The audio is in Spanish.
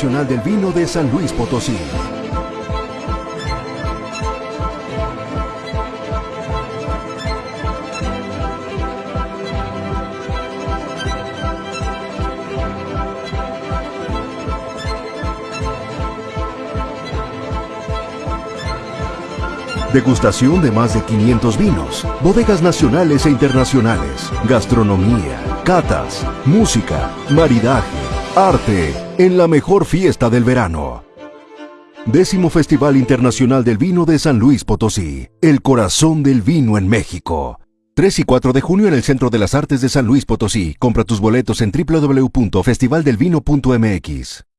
Internacional del Vino de San Luis Potosí. Degustación de más de 500 vinos, bodegas nacionales e internacionales, gastronomía, catas, música, maridaje, arte, en la mejor fiesta del verano. Décimo Festival Internacional del Vino de San Luis Potosí, el corazón del vino en México. 3 y 4 de junio en el Centro de las Artes de San Luis Potosí. Compra tus boletos en www.festivaldelvino.mx.